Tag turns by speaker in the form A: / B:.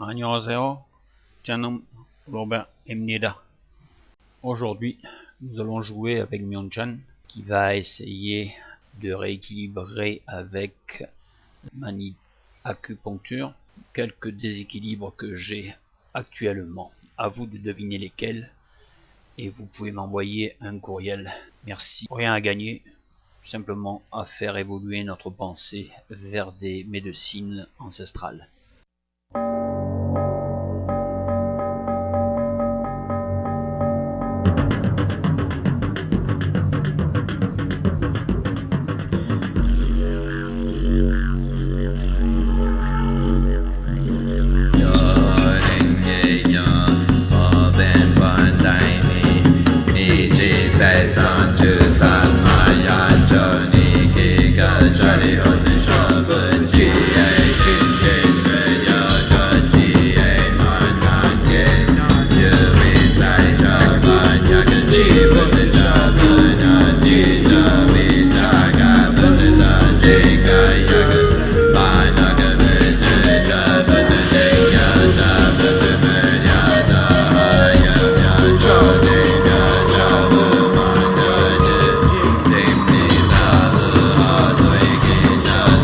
A: 안녕하세요. 저는 Robert Aujourd'hui, nous allons jouer avec Myonchan qui va essayer de rééquilibrer avec mani acupuncture quelques déséquilibres que j'ai actuellement. À vous de deviner lesquels et vous pouvez m'envoyer un courriel. Merci. Rien à gagner, simplement à faire évoluer notre pensée vers des médecines ancestrales. Johnny.